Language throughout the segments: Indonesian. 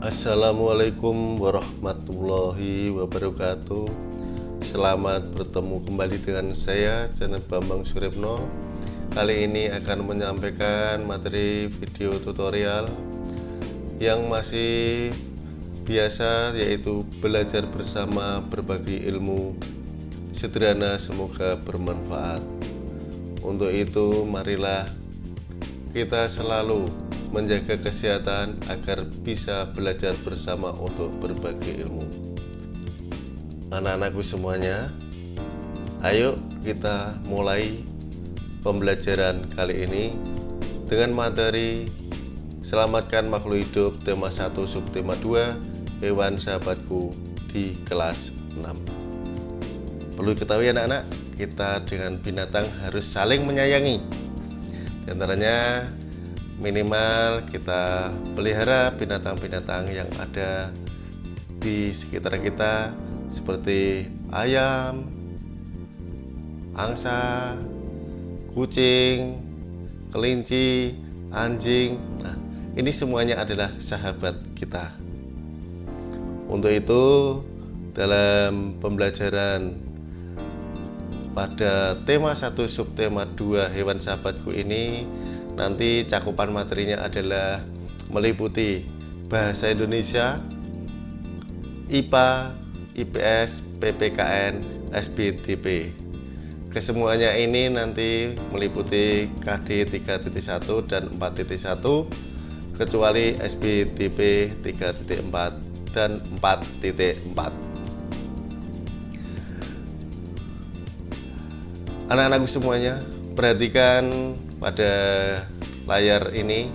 Assalamualaikum warahmatullahi wabarakatuh. Selamat bertemu kembali dengan saya channel Bambang Suripno Kali ini akan menyampaikan materi video tutorial Yang masih biasa yaitu belajar bersama berbagi ilmu. Sederhana semoga bermanfaat. Untuk itu marilah kita selalu menjaga kesehatan agar bisa belajar bersama untuk berbagi ilmu. Anak-anakku semuanya, ayo kita mulai pembelajaran kali ini dengan materi Selamatkan makhluk hidup tema 1 subtema 2 hewan sahabatku di kelas 6. Perlu diketahui anak-anak, kita dengan binatang harus saling menyayangi. Di antaranya minimal kita pelihara binatang-binatang yang ada di sekitar kita seperti ayam, angsa, kucing, kelinci, anjing. Nah, ini semuanya adalah sahabat kita. Untuk itu, dalam pembelajaran pada tema 1 subtema 2 hewan sahabatku ini nanti cakupan materinya adalah meliputi bahasa Indonesia, IPA, IPS, PPKN, SBTP. Kesemuanya ini nanti meliputi KD 3.1 dan 4.1 kecuali SBTP 3.4 dan 4.4. Anak-anakku semuanya, perhatikan pada layar ini.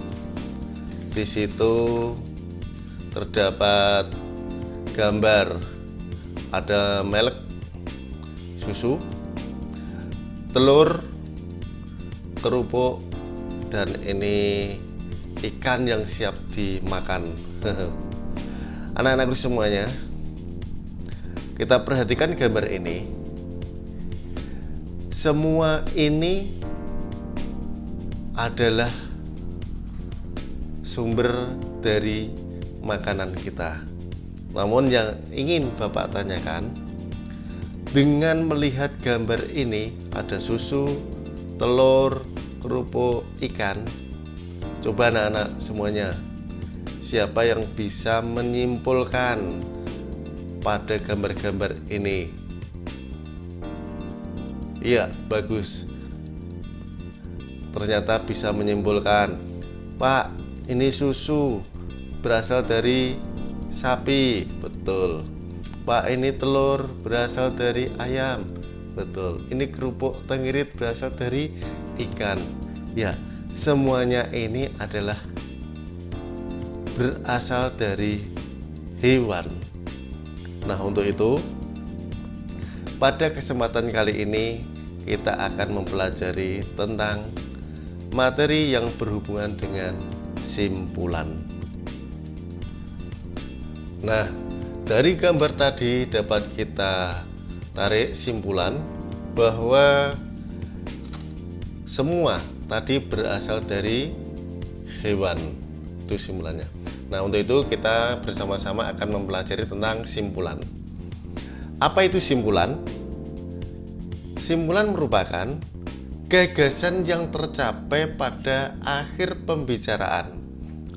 Di situ terdapat gambar. Ada melek susu telur kerupuk dan ini ikan yang siap dimakan. Anak-anakku semuanya kita perhatikan gambar ini. Semua ini adalah sumber dari makanan kita. Namun yang ingin Bapak tanyakan, dengan melihat gambar ini ada susu, telur, kerupuk, ikan. Coba anak-anak semuanya, siapa yang bisa menyimpulkan pada gambar-gambar ini? Iya, bagus ternyata bisa menyimpulkan Pak ini susu berasal dari sapi. Betul. Pak ini telur berasal dari ayam. Betul. Ini kerupuk tengirit berasal dari ikan. Ya semuanya ini adalah berasal dari hewan. Nah untuk itu pada kesempatan kali ini kita akan mempelajari tentang materi yang berhubungan dengan simpulan. Nah, dari gambar tadi dapat kita tarik simpulan bahwa semua tadi berasal dari hewan. Itu simpulannya. Nah, untuk itu kita bersama-sama akan mempelajari tentang simpulan. Apa itu simpulan? Simpulan merupakan gagasan yang tercapai pada akhir pembicaraan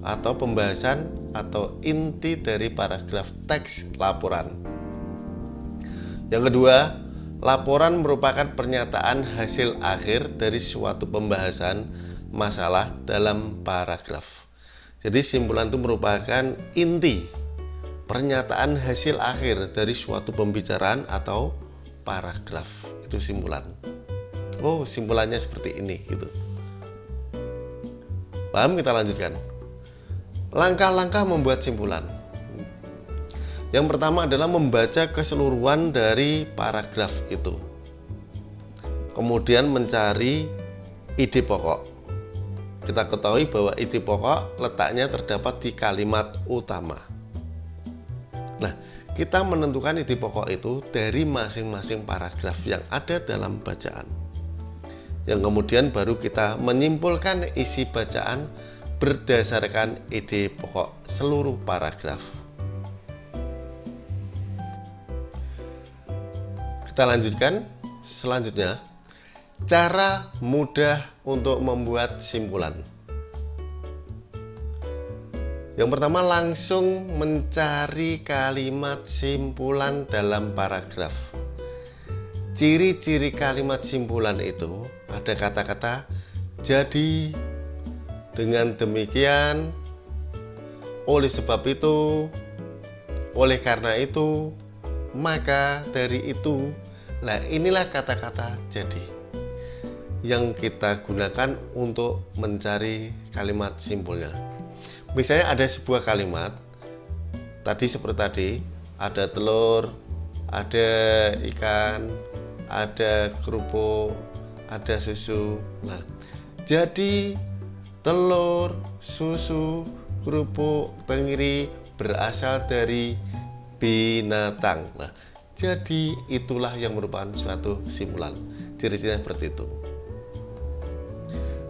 atau pembahasan atau inti dari paragraf teks laporan. Yang kedua, laporan merupakan pernyataan hasil akhir dari suatu pembahasan masalah dalam paragraf. Jadi simpulan itu merupakan inti pernyataan hasil akhir dari suatu pembicaraan atau paragraf. Itu simpulan oh simpulannya seperti ini gitu. Paham? Kita lanjutkan. Langkah-langkah membuat simpulan. Yang pertama adalah membaca keseluruhan dari paragraf itu. Kemudian mencari ide pokok. Kita ketahui bahwa ide pokok letaknya terdapat di kalimat utama. Nah kita menentukan ide pokok itu dari masing-masing paragraf yang ada dalam bacaan yang kemudian baru kita menyimpulkan isi bacaan berdasarkan ide pokok seluruh paragraf. Kita lanjutkan selanjutnya cara mudah untuk membuat simpulan. Yang pertama langsung mencari kalimat simpulan dalam paragraf. Ciri-ciri kalimat simpulan itu ada kata-kata jadi dengan demikian oleh sebab itu oleh karena itu maka dari itu. Nah inilah kata-kata jadi yang kita gunakan untuk mencari kalimat simpulnya. Misalnya ada sebuah kalimat tadi seperti tadi ada telur ada ikan ada kerupuk ada susu. Nah jadi telur susu kerupuk tenggiri berasal dari binatang. Nah jadi itulah yang merupakan suatu simpulan. Ciri-cirinya seperti itu.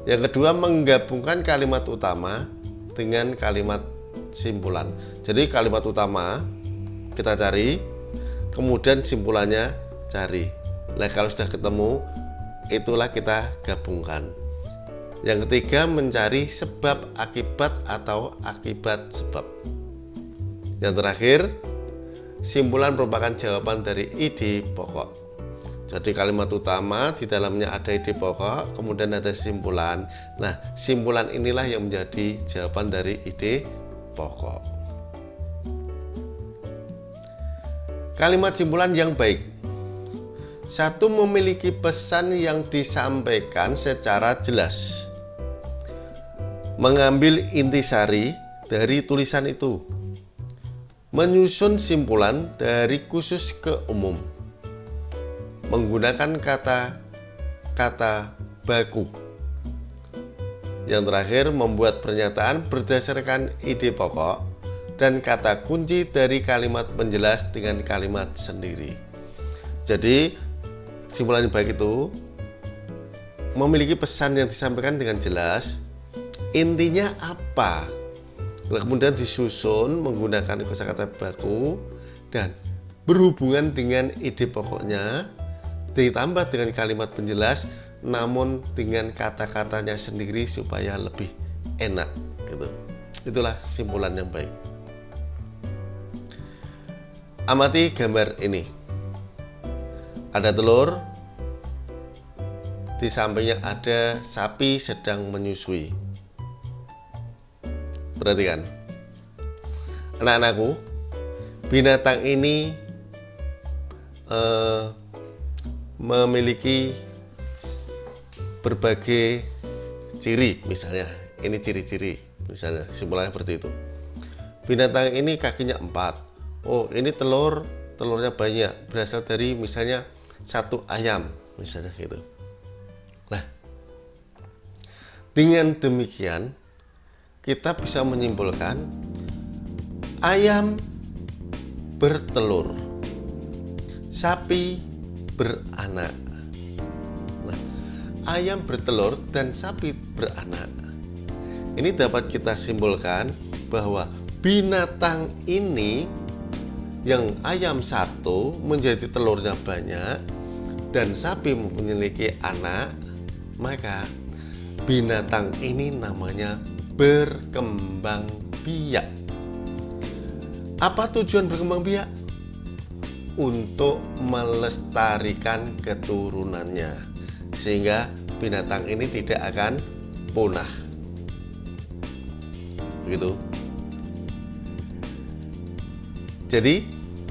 Yang kedua menggabungkan kalimat utama dengan kalimat simpulan. Jadi kalimat utama kita cari kemudian simpulannya cari nah kalau sudah ketemu itulah kita gabungkan yang ketiga mencari sebab akibat atau akibat sebab yang terakhir simpulan merupakan jawaban dari ide pokok jadi kalimat utama di dalamnya ada ide pokok, kemudian ada simpulan. Nah, simpulan inilah yang menjadi jawaban dari ide pokok. Kalimat simpulan yang baik. Satu memiliki pesan yang disampaikan secara jelas. Mengambil intisari dari tulisan itu. Menyusun simpulan dari khusus ke umum menggunakan kata-kata baku. Yang terakhir, membuat pernyataan berdasarkan ide pokok dan kata kunci dari kalimat penjelas dengan kalimat sendiri. Jadi, simpulan yang baik itu memiliki pesan yang disampaikan dengan jelas. Intinya apa? kemudian disusun menggunakan kosakata baku dan berhubungan dengan ide pokoknya ditambah dengan kalimat penjelas namun dengan kata-katanya sendiri supaya lebih enak gitu itulah simpulan yang baik amati gambar ini ada telur. Di sampingnya ada sapi sedang menyusui. Perhatikan. Anak-anakku binatang ini eh, memiliki berbagai ciri misalnya. Ini ciri-ciri misalnya. Kesimpulannya seperti itu. Binatang ini kakinya empat. Oh ini telur. Telurnya banyak. Berasal dari misalnya satu ayam misalnya gitu nah dengan demikian kita bisa menyimpulkan ayam bertelur sapi beranak. Nah, ayam bertelur dan sapi beranak. Ini dapat kita simpulkan bahwa binatang ini yang ayam satu menjadi telurnya banyak dan sapi memiliki anak, maka binatang ini namanya berkembang biak. Apa tujuan berkembang biak? untuk melestarikan keturunannya sehingga binatang ini tidak akan punah begitu jadi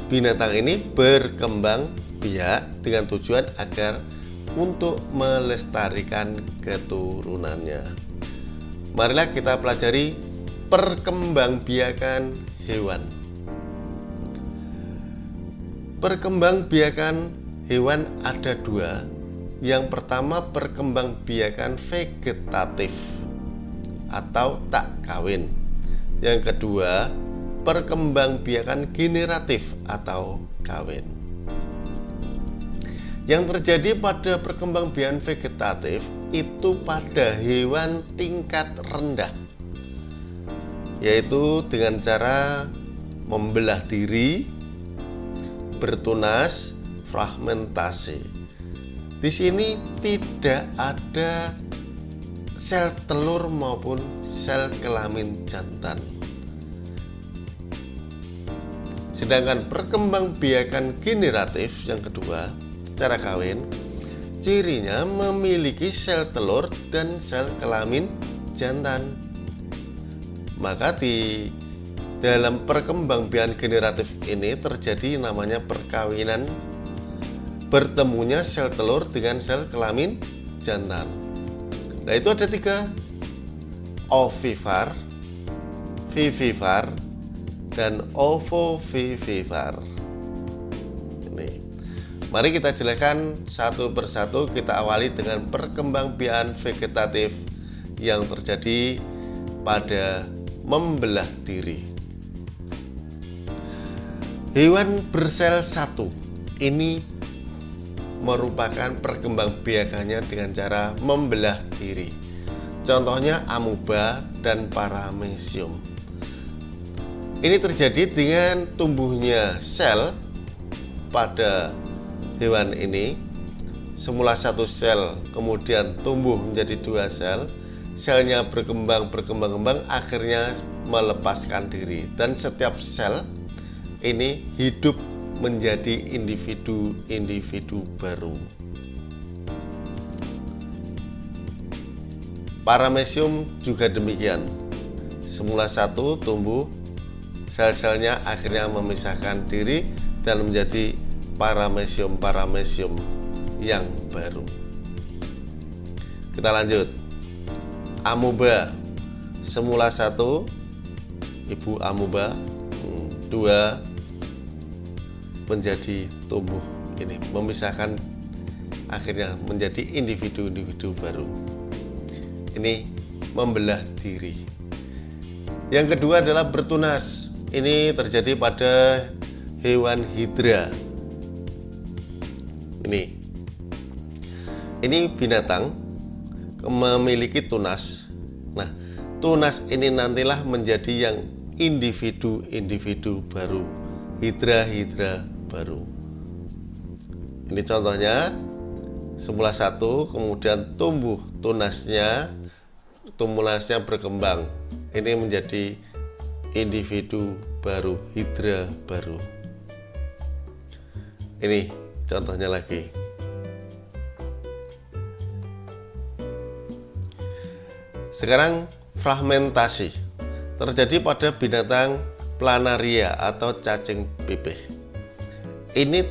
binatang ini berkembang dengan tujuan agar untuk melestarikan keturunannya marilah kita pelajari perkembangbiakan hewan Perkembangbiakan hewan ada dua. Yang pertama perkembangbiakan vegetatif atau tak kawin. Yang kedua perkembangbiakan generatif atau kawin. Yang terjadi pada perkembangbiakan vegetatif itu pada hewan tingkat rendah. yaitu dengan cara membelah diri, bertunas, fragmentasi. Di sini tidak ada sel telur maupun sel kelamin jantan. Sedangkan perkembangbiakan generatif yang kedua, cara kawin, cirinya memiliki sel telur dan sel kelamin jantan. Maka di dalam perkembangbiakan generatif ini terjadi namanya perkawinan bertemunya sel telur dengan sel kelamin jantan. Nah itu ada tiga ovivar, vivivar, dan ovovivivar. Mari kita jelaskan satu persatu. Kita awali dengan perkembangbiakan vegetatif yang terjadi pada membelah diri. Hewan bersel satu ini merupakan perkembangbiakannya dengan cara membelah diri. Contohnya amuba dan paramecium. Ini terjadi dengan tumbuhnya sel pada hewan ini semula satu sel kemudian tumbuh menjadi dua sel selnya berkembang berkembang kembang akhirnya melepaskan diri. Dan setiap sel ini hidup menjadi individu-individu baru. Paramecium juga demikian. Semula satu tumbuh sel-selnya akhirnya memisahkan diri dan menjadi paramecium-paramecium yang baru. Kita lanjut. Amuba semula satu, ibu amuba, hmm, dua menjadi tumbuh ini memisahkan akhirnya menjadi individu-individu baru. Ini membelah diri. Yang kedua adalah bertunas ini terjadi pada hewan hidra ini. Ini binatang memiliki tunas. Nah tunas ini nantilah menjadi yang individu-individu baru hidra-hidra baru. Ini contohnya semula satu kemudian tumbuh tunasnya tumulasinya berkembang. Ini menjadi individu baru, hidra baru. Ini contohnya lagi. Sekarang fragmentasi terjadi pada binatang planaria atau cacing pipih. Ini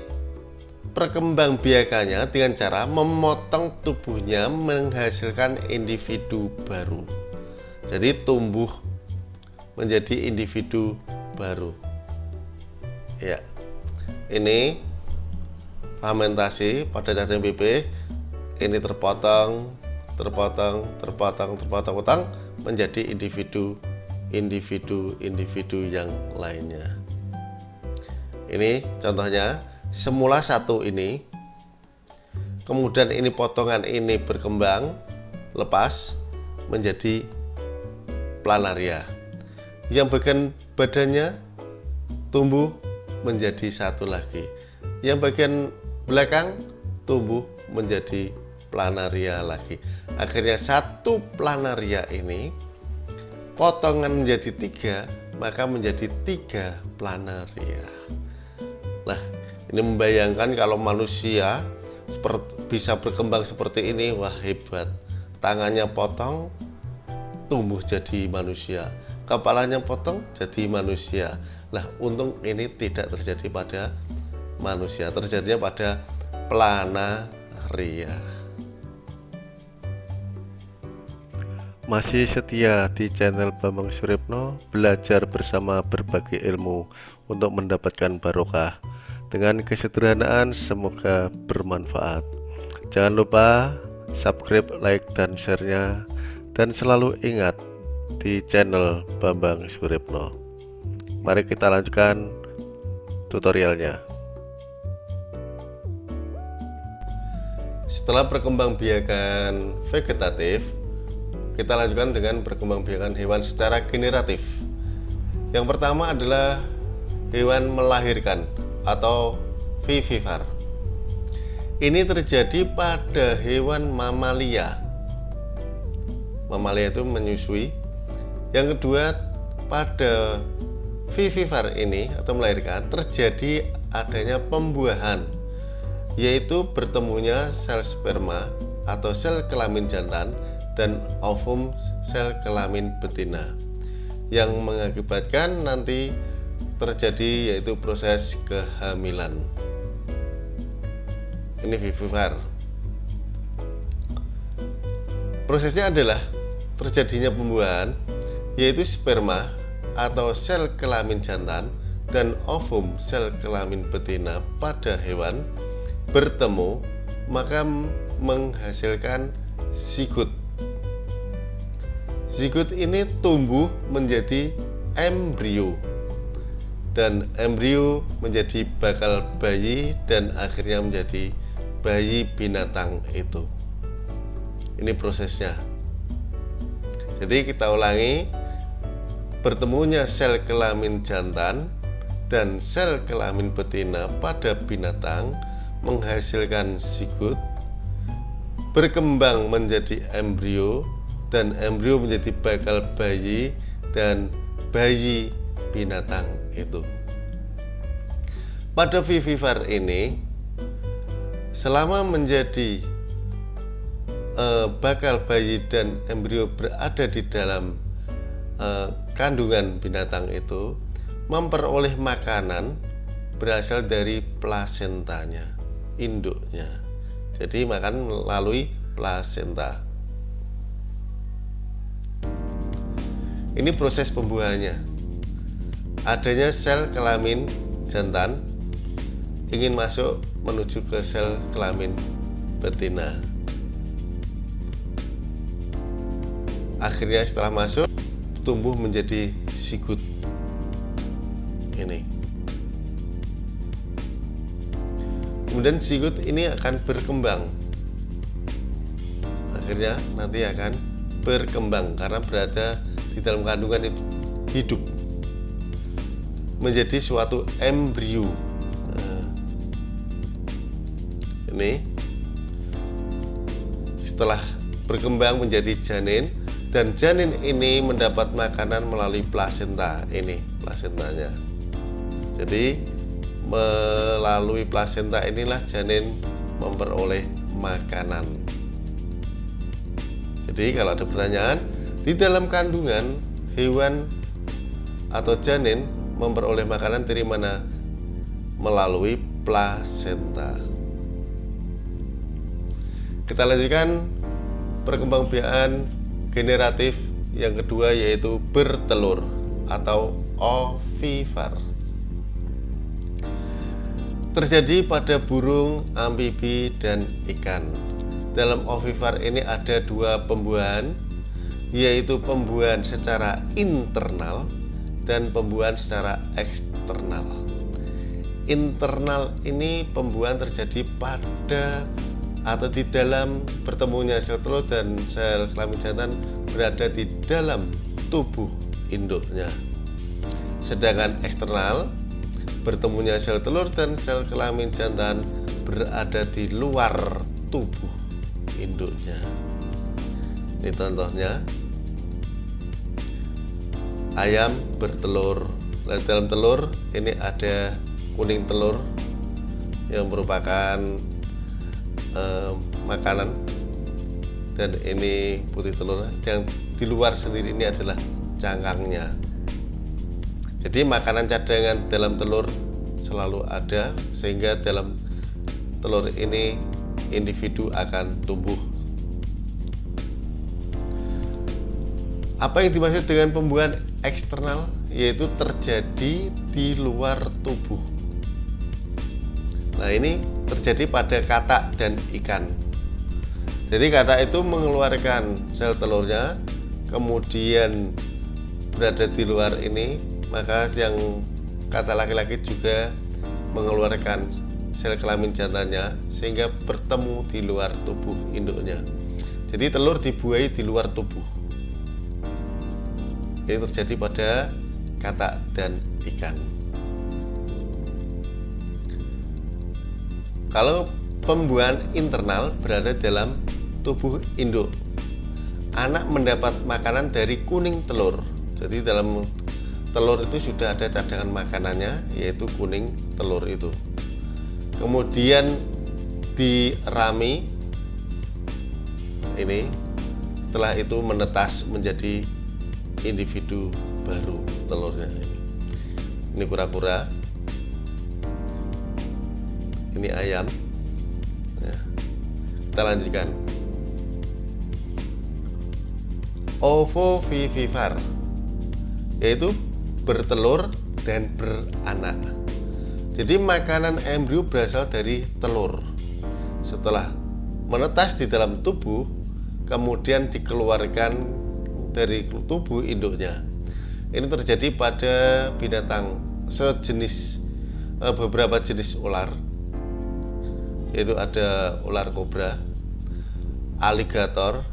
perkembangbiakannya dengan cara memotong tubuhnya menghasilkan individu baru. Jadi tumbuh menjadi individu baru ya ini fermentasi pada cacing pipih ini terpotong terpotong terpotong terpotong potong menjadi individu individu individu yang lainnya. Ini contohnya semula satu ini kemudian ini potongan ini berkembang lepas menjadi planaria. Yang bagian badannya tumbuh menjadi satu lagi. Yang bagian belakang tumbuh menjadi planaria lagi. Akhirnya satu planaria ini potongan menjadi tiga maka menjadi tiga planaria. Nah ini membayangkan kalau manusia bisa berkembang seperti ini wah hebat. Tangannya potong tumbuh jadi manusia. Kepalanya potong jadi manusia. Lah untung ini tidak terjadi pada manusia. Terjadinya pada planaria masih setia di channel Bambang Suripno belajar bersama berbagai ilmu untuk mendapatkan barokah. Dengan kesederhanaan semoga bermanfaat. Jangan lupa subscribe like dan share-nya. Dan selalu ingat di channel Bambang Suripno. Mari kita lanjutkan tutorialnya. Setelah perkembangbiakan vegetatif, kita lanjutkan dengan perkembangbiakan hewan secara generatif. Yang pertama adalah hewan melahirkan atau vivipar. Ini terjadi pada hewan mamalia. Mamalia itu menyusui. Yang kedua, pada vivipar ini atau melahirkan terjadi adanya pembuahan yaitu bertemunya sel sperma atau sel kelamin jantan dan ovum sel kelamin betina yang mengakibatkan nanti terjadi yaitu proses kehamilan. Ini vivipar prosesnya adalah terjadinya pembuahan yaitu sperma atau sel kelamin jantan dan ovum sel kelamin betina pada hewan bertemu maka menghasilkan zigot Zigot ini tumbuh menjadi embrio dan embrio menjadi bakal bayi dan akhirnya menjadi bayi binatang itu. Ini prosesnya. Jadi kita ulangi bertemunya sel kelamin jantan dan sel kelamin betina pada binatang menghasilkan zigot berkembang menjadi embrio dan embrio menjadi bakal bayi dan bayi binatang itu. Pada vivipar ini selama menjadi eh, bakal bayi dan embrio berada di dalam eh, kandungan binatang itu memperoleh makanan berasal dari plasentanya, induknya. Jadi makan melalui plasenta. Ini proses pembuahannya. Adanya sel kelamin jantan ingin masuk menuju ke sel kelamin betina. Akhirnya setelah masuk tumbuh menjadi sigut. Ini. Kemudian sigut ini akan berkembang. Akhirnya nanti akan berkembang karena berada di dalam kandungan itu hidup menjadi suatu embrio. Nah, ini setelah berkembang menjadi janin dan janin ini mendapat makanan melalui plasenta ini plasentanya. Jadi melalui plasenta inilah janin memperoleh makanan jadi kalau ada pertanyaan di dalam kandungan, hewan atau janin memperoleh makanan dari mana? Melalui plasenta. Kita lanjutkan perkembangbiakan generatif yang kedua yaitu bertelur atau ovivar. Terjadi pada burung, amfibi, dan ikan. Dalam ovivar ini ada dua pembuahan yaitu pembuahan secara internal dan pembuahan secara eksternal. Internal ini pembuahan terjadi pada atau di dalam bertemunya sel telur dan sel kelamin jantan berada di dalam tubuh induknya. Sedangkan eksternal bertemunya sel telur dan sel kelamin jantan berada di luar tubuh induknya. Ini contohnya. Ayam bertelur. Nah, dalam telur ini ada kuning telur yang merupakan eh, makanan. Dan ini putih telur yang di luar sendiri ini adalah cangkangnya jadi makanan cadangan dalam telur selalu ada sehingga dalam telur ini individu akan tumbuh Apa yang dimaksud dengan pembuahan eksternal? Yaitu terjadi di luar tubuh. Nah ini terjadi pada katak dan ikan. Jadi katak itu mengeluarkan sel telurnya, kemudian berada di luar ini, maka yang kata laki-laki juga mengeluarkan sel kelamin jantannya sehingga bertemu di luar tubuh induknya. Jadi telur dibuai di luar tubuh. Ini terjadi pada katak dan ikan. Kalau pembuahan internal berada dalam tubuh induk anak mendapat makanan dari kuning telur. Jadi dalam telur itu sudah ada cadangan makanannya yaitu kuning telur itu. Kemudian dirami ini setelah itu menetas menjadi individu baru telurnya. Ini kura-kura. Ini ayam. Ya. kita lanjutkan. Ovovivipar yaitu bertelur dan beranak. Jadi makanan embrio berasal dari telur. Setelah menetas di dalam tubuh kemudian dikeluarkan dari tubuh induknya. Ini terjadi pada binatang sejenis eh, beberapa jenis ular. Yaitu ada ular kobra aligator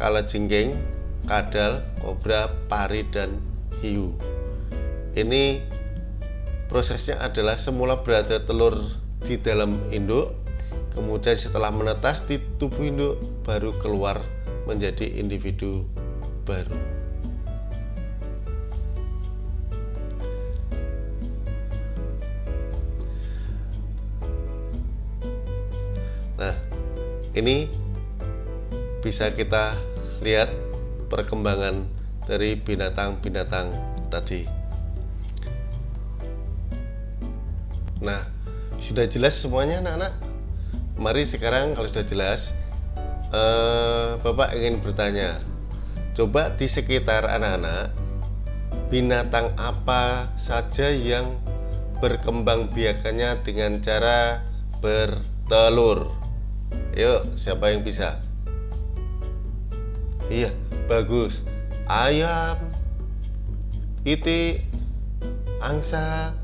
kalajengking kadal kobra pari dan hiu ini prosesnya adalah semula berada telur di dalam induk kemudian setelah menetas di tubuh induk baru keluar menjadi individu baru. Nah ini bisa kita lihat perkembangan dari binatang-binatang tadi Nah, sudah jelas semuanya anak-anak? Mari sekarang kalau sudah jelas, eh, Bapak ingin bertanya, coba di sekitar anak-anak, binatang apa saja yang berkembang biakannya dengan cara bertelur? Yuk, siapa yang bisa? Iya, bagus. Ayam, itik, angsa,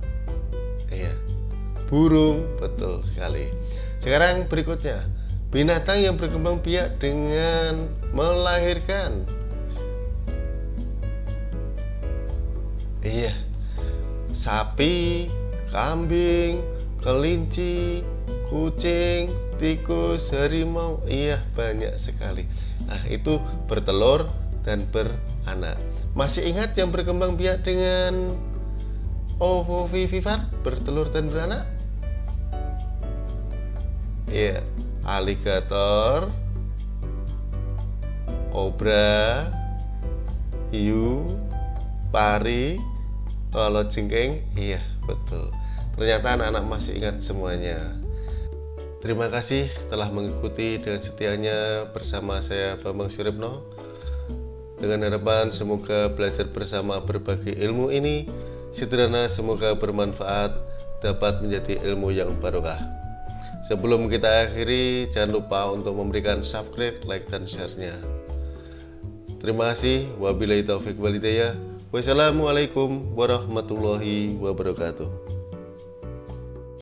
iya burung. Betul sekali. Sekarang berikutnya. Binatang yang berkembang biak dengan melahirkan. Iya. Sapi kambing kelinci kucing tikus harimau. Iya banyak sekali. Nah itu bertelur dan beranak. Masih ingat yang berkembang biak dengan ovovivivar bertelur dan beranak ya aligator kobra hiu pari kalau jengking. Iya betul. Ternyata anak-anak masih ingat semuanya. Terima kasih telah mengikuti dengan setianya bersama saya Bambang Suripno. Dengan harapan semoga belajar bersama berbagi ilmu ini. Sederhana semoga bermanfaat dapat menjadi ilmu yang barokah Sebelum kita akhiri, jangan lupa untuk memberikan subscribe, like, dan share-nya. Terima kasih. Wabillahi taufiq walhidayah. Wassalamualaikum warahmatullahi wabarakatuh.